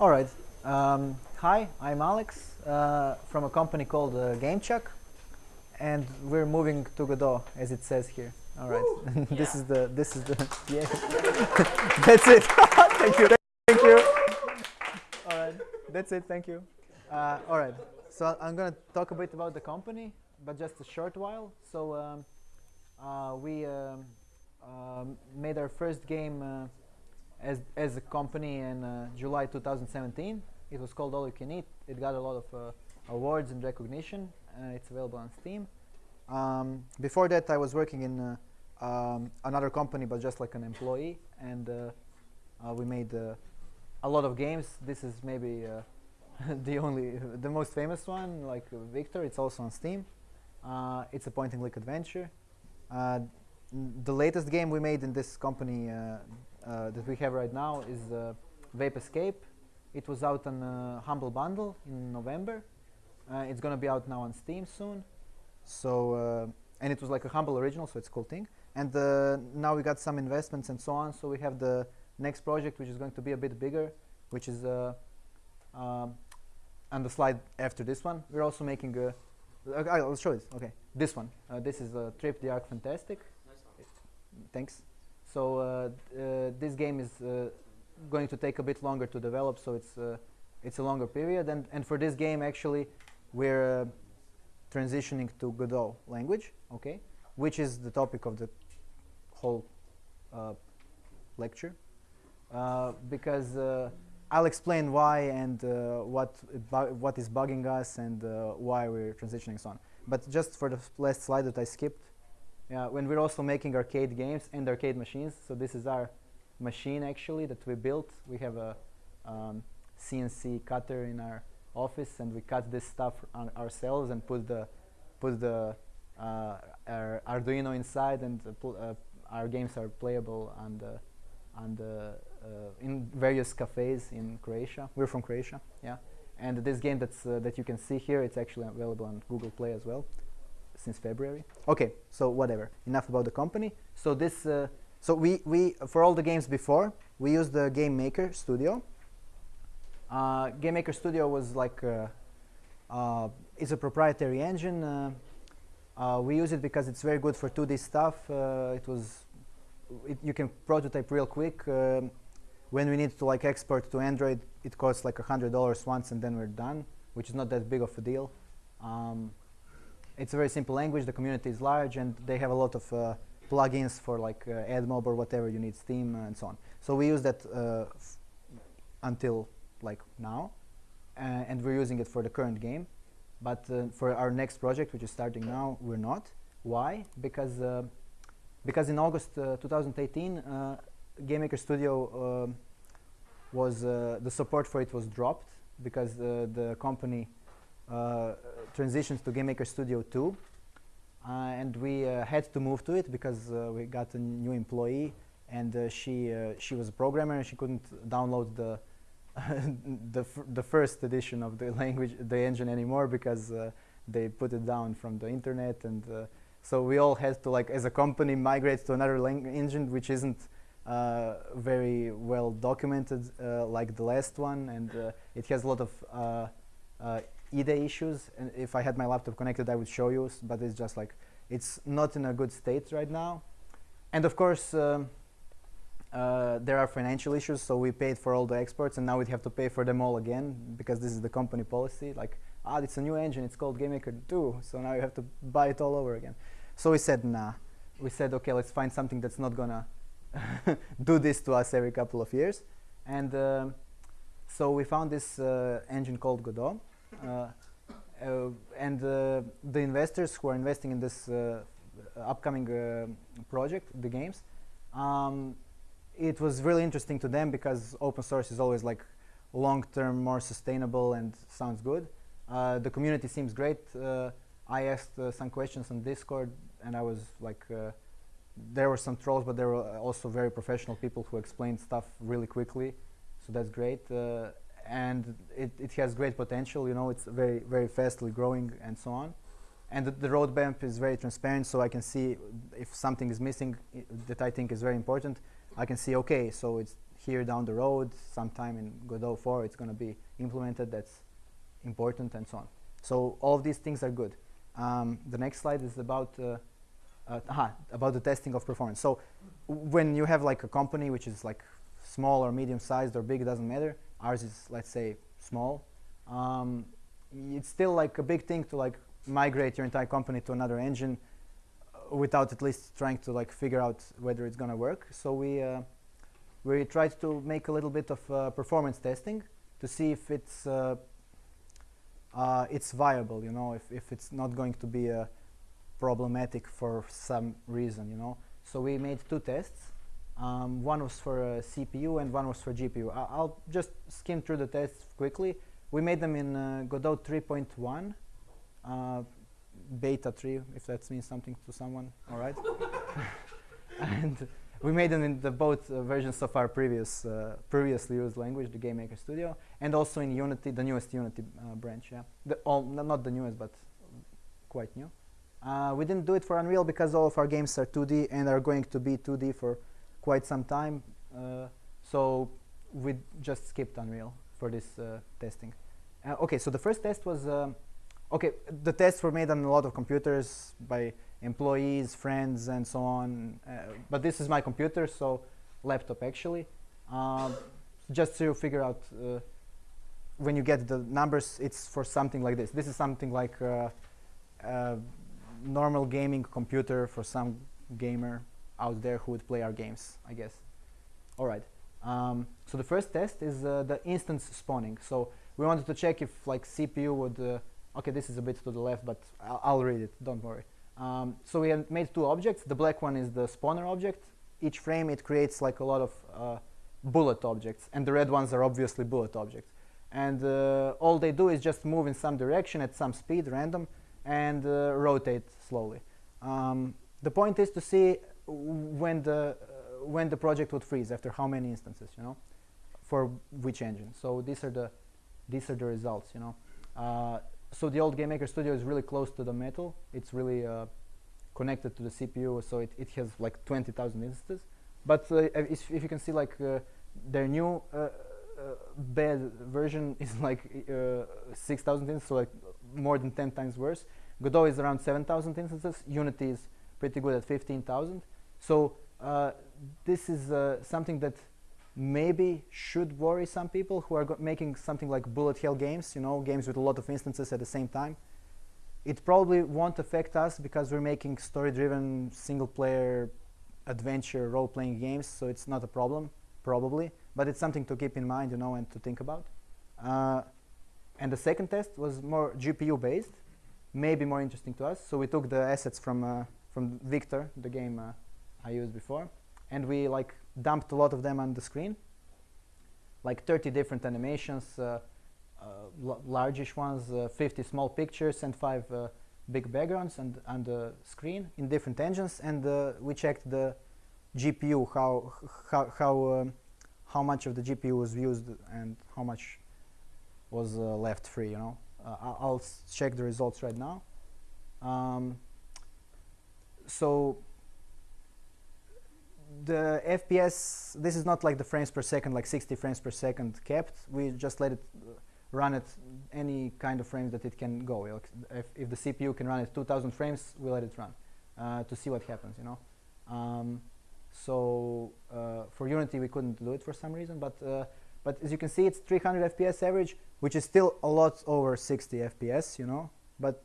All right. Um, hi, I'm Alex uh, from a company called uh, GameChuck, and we're moving to Godot, as it says here. All right. this is the this is the yeah. That's it. thank you. Thank you. All right. That's it. Thank you. Uh, all right. So I'm gonna talk a bit about the company, but just a short while. So um, uh, we um, um, made our first game uh, as as a company in uh, July 2017. It was called All You Can Eat. It got a lot of uh, awards and recognition. Uh, it's available on Steam. Um, before that, I was working in uh, um, another company, but just like an employee, and uh, uh, we made uh, a lot of games. This is maybe the only, the most famous one, like Victor. It's also on Steam. It's a point-and-click adventure. The latest game we made in this company that we have right now is uh, Vape Escape. It was out on uh, Humble Bundle in November. Uh, it's gonna be out now on Steam soon. So uh, and it was like a humble original, so it's a cool thing. And uh, now we got some investments and so on. So we have the next project, which is going to be a bit bigger, which is uh, um, on the slide after this one. We're also making a. Okay, I'll show it. Okay, this one. Uh, this is uh, Trip the Ark Fantastic. Thanks. So uh, uh, this game is uh, going to take a bit longer to develop, so it's it's a longer period. And and for this game, actually, we're transitioning to Godot language, okay, which is the topic of the whole lecture, because I'll explain why and uh, what what is bugging us and uh, why we're transitioning so on. But just for the last slide that I skipped, yeah, when we're also making arcade games and arcade machines. So this is our machine actually that we built. We have a um, CNC cutter in our office, and we cut this stuff on ourselves and put the put the uh, our Arduino inside, and uh, our games are playable on the on the uh, in various cafes in Croatia. We're from Croatia, yeah. And this game that's uh, that you can see here, it's actually available on Google Play as well since February. Okay, so whatever. Enough about the company. So this, uh, so we we for all the games before we used the Game Maker Studio. Uh, Game Maker Studio was like uh, uh, it's a proprietary engine. Uh, uh, we use it because it's very good for 2D stuff. It was it, you can prototype real quick. Um, when we need to like export to Android, it costs like a hundred dollars once, and then we're done, which is not that big of a deal. Um, it's a very simple language. The community is large, and they have a lot of uh, plugins for like uh, AdMob or whatever you need, Steam uh, and so on. So we use that uh, until like now, uh, and we're using it for the current game. But for our next project, which is starting now, we're not. Why? Because because in August uh, 2018, uh, Game Maker Studio was the support for it was dropped because the company transitions to Game Maker Studio 2, uh, and we uh, had to move to it because uh, we got a new employee, and uh, she uh, she was a programmer and she couldn't download the the the first edition of the language the engine anymore because uh, they put it down from the internet and uh, so we all had to like as a company migrate to another engine which isn't uh, very well documented uh, like the last one and uh, it has a lot of uh, uh, IDE issues and if I had my laptop connected I would show you but it's just like it's not in a good state right now. And of course um, uh, there are financial issues so we paid for all the exports and now we have to pay for them all again because this is the company policy like ah it's a new engine it's called GameMaker 2 so now you have to buy it all over again. So we said nah. We said okay let's find something that's not gonna do this to us every couple of years. And um so we found this uh, engine called Godot. uh, uh, and uh, the investors who are investing in this uh, upcoming uh, project the games um, it was really interesting to them because open source is always like long term more sustainable and sounds good. Uh, the community seems great. Uh, i asked uh, some questions on discord and i was like uh, there were some trolls but there were also very professional people who explained stuff really quickly. So that's great. Uh, and it, it has great potential you know it's very very fastly growing and so on and the, the roadmap is very transparent so i can see if something is missing that i think is very important I can see, okay, so it's here down the road, sometime in Godot 4, it's going to be implemented. That's important and so on. So all of these things are good. Um, the next slide is about uh, uh, aha, about the testing of performance. So when you have like a company which is like small or medium sized or big, it doesn't matter. Ours is let's say small. Um, it's still like a big thing to like migrate your entire company to another engine uh, without at least trying to like figure out whether it's gonna work. So we uh, we tried to make a little bit of uh, performance testing to see if it's uh, uh, it's viable. You know, if if it's not going to be uh, problematic for some reason. You know, so we made two tests. Um, one was for CPU and one was for GPU. I will just skim through the tests quickly. We made them in Godot 3.1 uh, beta 3, if that means something to someone, all right? and we made them in the both uh, versions of our previous, uh, previously used language, the GameMaker Studio, and also in Unity, the newest Unity uh, branch, yeah. The all, not the newest, but quite new. Uh, we didn't do it for Unreal because all of our games are 2D and are going to be 2D for quite some time. Uh, so we just skipped Unreal for this testing. okay, so the first test was okay, the tests were made on a lot of computers by employees, friends, and so on. Uh, but this is my computer, so laptop actually. Um, just to figure out uh, when you get the numbers, it's for something like this. This is something like a normal gaming computer for some gamer out there who would play our games, I guess. All right. Um, so the first test is uh, the instance spawning. So we wanted to check if like CPU would uh, Okay, this is a bit to the left, but I'll, I'll read it, don't worry. Um, so we have made two objects. The black one is the spawner object. Each frame, it creates like a lot of uh, bullet objects, and the red ones are obviously bullet objects. And uh, all they do is just move in some direction at some speed, random, and uh, rotate slowly. Um, the point is to see when the uh, when the project would freeze after how many instances, you know, for which engine. So these are the these are the results, you know. Uh, so the old game maker Studio is really close to the metal. It's really uh, connected to the CPU, so it, it has like 20,000 instances. But uh, if, if, you can see, like uh, their new uh, bad version is like uh, 6,000 instances, so like more than 10 times worse. Godot is around 7,000 instances. Unity is pretty good at 15,000. So this is something that maybe should worry some people who are making something like bullet hell games, you know, games with a lot of instances at the same time. It probably won't affect us because we're making story-driven, single-player, adventure, role-playing games, so it's not a problem, probably. But it's something to keep in mind, you know, and to think about. Uh, and the second test was more GPU-based, maybe more interesting to us. So we took the assets from uh, from Victor, the game uh, I used before, and we like dumped a lot of them on the screen, like 30 different animations, uh, uh, largish ones, uh, 50 small pictures, and five uh, big backgrounds on, on the screen in different engines. And uh, we checked the GPU, how how how um, how much of the GPU was used and how much was left free. You know, I'll check the results right now. Um, so the FPS, this is not like the frames per second, like 60 frames per second kept. We just let it run at any kind of frames that it can go. If, if the CPU can run at 2000 frames, we let it run uh, to see what happens, you know. Um, so uh, for Unity, we couldn't do it for some reason, but uh, but as you can see, it's 300 FPS average, which is still a lot over 60 FPS, you know. But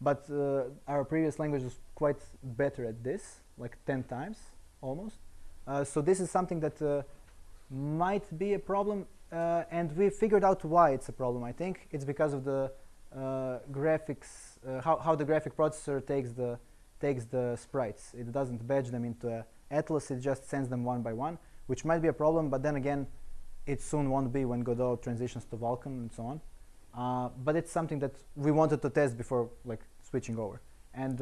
but uh, our previous language was quite better at this, like 10 times almost. Uh, so this is something that uh, might be a problem uh, and we figured out why it's a problem I think. It's because of the uh, graphics uh, how, how the graphic processor takes the takes the sprites. It doesn't batch them into a Atlas it just sends them one by one which might be a problem but then again it soon won't be when Godot transitions to Vulkan and so on. Uh, but it's something that we wanted to test before like switching over. And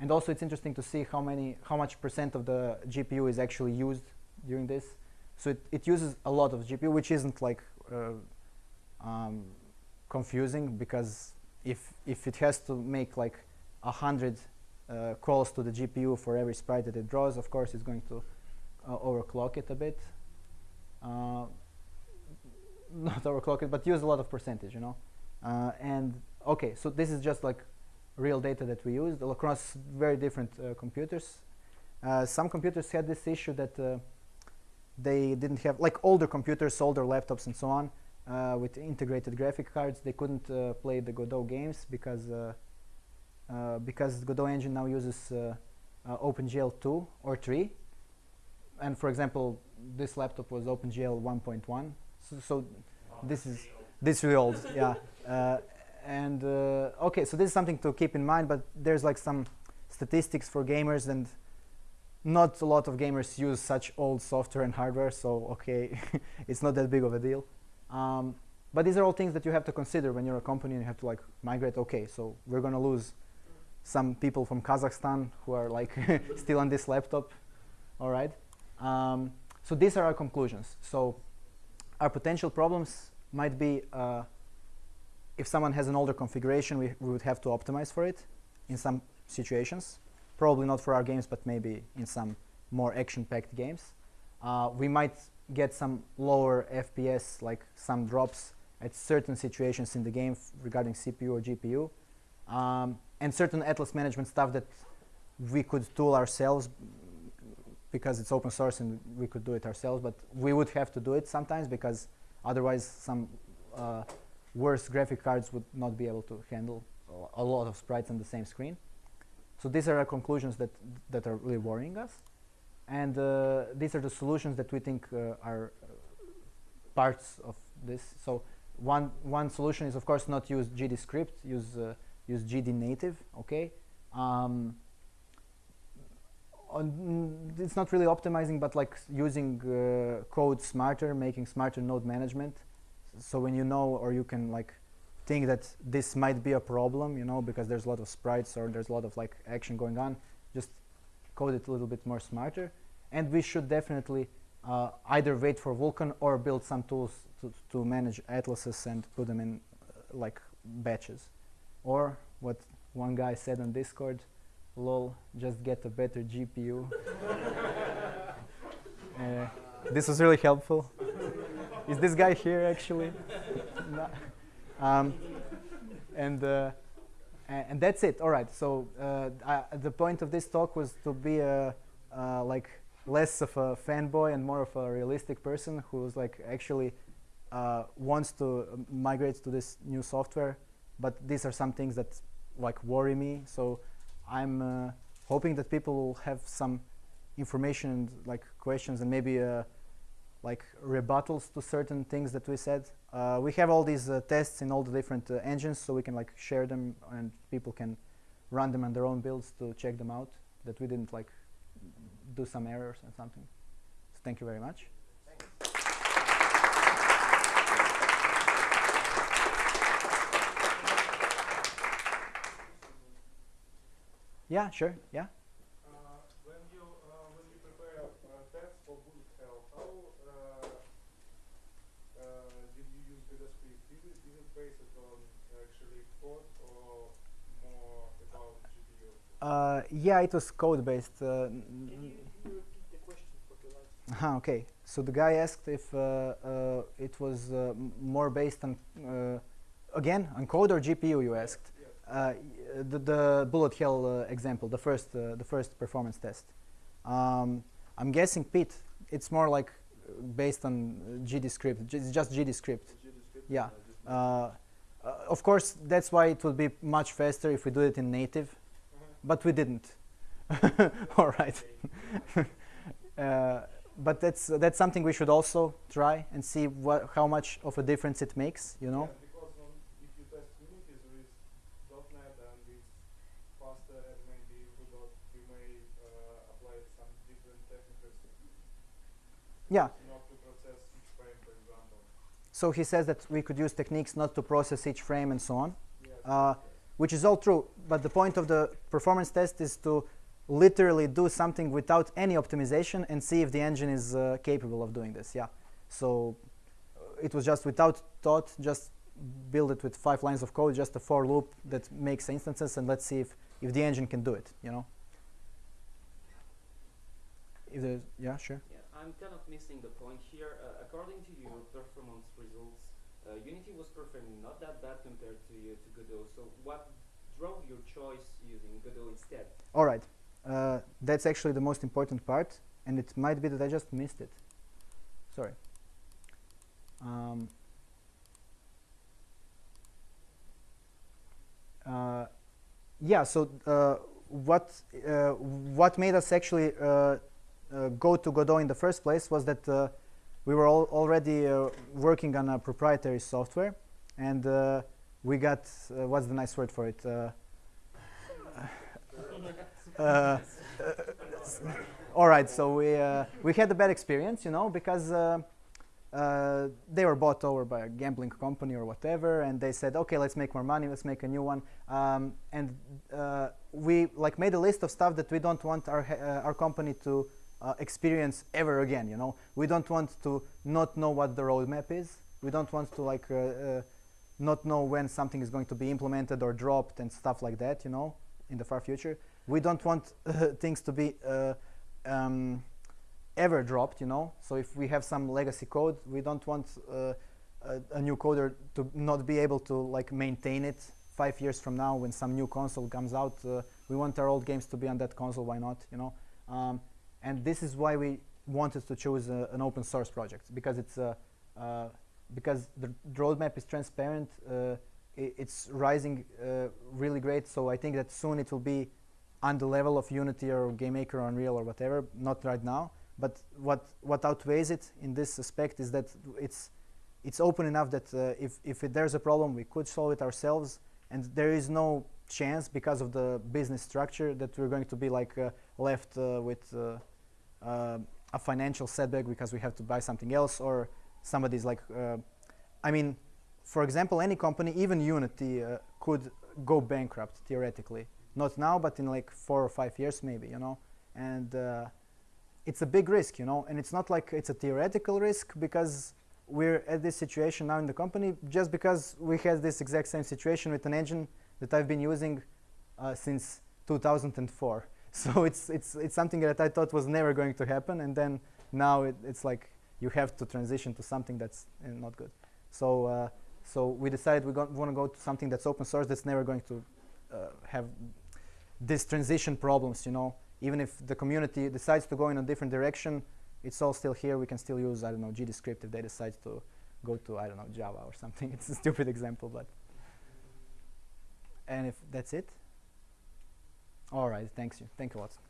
and also it's interesting to see how many, how much percent of the GPU is actually used during this. So it, it uses a lot of GPU, which isn't like uh, um, confusing because if, if it has to make like a hundred uh, calls to the GPU for every sprite that it draws, of course it's going to uh, overclock it a bit. uh, not overclock it, but use a lot of percentage, you know. Uh, and okay, so this is just like real data that we used across very different uh, computers. Uh, some computers had this issue that uh, they didn't have, like older computers, older laptops and so on, uh, with integrated graphic cards, they couldn't uh, play the Godot games because uh, because Godot engine now uses OpenGL 2 or 3. And for example, this laptop was OpenGL 1.1, so, so this is this really old, yeah. And uh, okay, so this is something to keep in mind. But there's like some statistics for gamers, and not a lot of gamers use such old software and hardware. So okay, it's not that big of a deal. Um, but these are all things that you have to consider when you're a company and you have to like migrate. Okay, so we're gonna lose some people from Kazakhstan who are like still on this laptop. All right. Um, so these are our conclusions. So our potential problems might be uh, if someone has an older configuration, we, we would have to optimize for it in some situations. Probably not for our games, but maybe in some more action-packed games. Uh, we might get some lower FPS, like some drops at certain situations in the game regarding CPU or GPU. Um, and certain Atlas management stuff that we could tool ourselves because it's open source and we could do it ourselves, but we would have to do it sometimes because otherwise some uh, worse graphic cards would not be able to handle a lot of sprites on the same screen. So these are our conclusions that, that are really worrying us. And uh, these are the solutions that we think uh, are uh, parts of this. So one, one solution is, of course, not use GDScript, use, uh, use GDNative, okay? Um, it's not really optimizing, but like using uh, code smarter, making smarter node management. So when you know or you can like think that this might be a problem, you know, because there's a lot of sprites or there's a lot of like action going on, just code it a little bit more smarter. And we should definitely uh, either wait for Vulkan or build some tools to, to manage atlases and put them in uh, like batches. Or what one guy said on Discord, lol, just get a better GPU. uh, this was really helpful. Is this guy here actually? no. um, and, uh, and that's it. All right. So uh, I, the point of this talk was to be a, uh, like less of a fanboy and more of a realistic person who's like actually uh, wants to migrate to this new software. But these are some things that like worry me. So I'm uh, hoping that people will have some information and like questions and maybe uh, like rebuttals to certain things that we said. Uh, we have all these uh, tests in all the different uh, engines so we can like share them and people can run them on their own builds to check them out that we didn't like do some errors and something. So thank you very much. Yeah, sure. Yeah. Uh, when you uh, when you prepare a test for bullet hell, how uh, uh, did you use GodoScript? Did it, did it base it on actually code or more about GPU? Uh, yeah, it was code based. Uh, Can you, can you repeat the question for the last? Aha, okay. So the guy asked if uh, uh, it was uh, more based on, uh, again, on code or GPU. You asked. Uh, the, the bullet hell uh, example, the first, uh, the first performance test. Um, I'm guessing Pete. It's more like based on GDScript. It's just GDScript. Yeah. Uh, uh, of course, that's why it would be much faster if we do it in native, but we didn't. All right. uh, but that's that's something we should also try and see what how much of a difference it makes. You know. Yeah, because on, if you test Unity with .NET and it's faster and maybe with dot, you may uh, apply some different techniques Yeah. not to process each frame, for example. So he says that we could use techniques not to process each frame and so on, Yes. uh, which is all true. But the point of the performance test is to literally do something without any optimization and see if the engine is uh, capable of doing this. Yeah. So uh, it was just without thought, just build it with five lines of code, just a for loop that makes instances, and let's see if if the engine can do it. You know. If yeah, sure. Yeah, I'm I'm kind of missing the point here. Uh, according to your performance results, uh, Unity was performing not that bad compared to uh, to Godot. So what drove your choice using Godot instead? All right. Uh, that's actually the most important part, and it might be that I just missed it. Sorry. Um, uh, yeah. So uh, what uh, what made us actually go to Godot in the first place was that we were al already uh, working on a proprietary software, and uh, we got uh, what's the nice word for it? Uh, uh, all right, so we we had a bad experience, you know, because they were bought over by a gambling company or whatever, and they said, okay, let's make more money, let's make a new one, um, and we like made a list of stuff that we don't want our our company to uh, experience ever again. You know, we don't want to not know what the roadmap is. We don't want to like uh, uh, not know when something is going to be implemented or dropped and stuff like that. You know, in the far future, we don't want uh, things to be uh, um, ever dropped. You know, so if we have some legacy code, we don't want uh, a, a new coder to not be able to like maintain it five years from now when some new console comes out. We want our old games to be on that console. Why not? You know. Um, and this is why we wanted to choose uh, an open source project because it's uh, uh, because the roadmap is transparent uh, i- it's rising uh, really great. So I think that soon it will be on the level of Unity or GameMaker or Unreal or whatever not right now. But what what outweighs it in this aspect is that it's it's open enough that uh, if if it, there's a problem we could solve it ourselves. And there is no chance because of the business structure that we're going to be like uh, left uh, with uh, uh, a financial setback because we have to buy something else or somebody's like i mean for example any company even unity could go bankrupt theoretically. Not now but in like four or five years maybe you know? And it's a big risk you know? And it's not like it's a theoretical risk because we're at this situation now in the company just because we had this exact same situation with an engine that i've been using uh, since 2004 so it's it's it's something that I thought was never going to happen, and then now it, it's like you have to transition to something that's uh, not good. So uh, so we decided we want to go to something that's open source that's never going to uh, have these transition problems. You know, even if the community decides to go in a different direction, it's all still here. We can still use I don't know GDScript if they decide to go to I don't know Java or something. it's a stupid example, but and if that's it. All right, thanks you. Thank you a lot.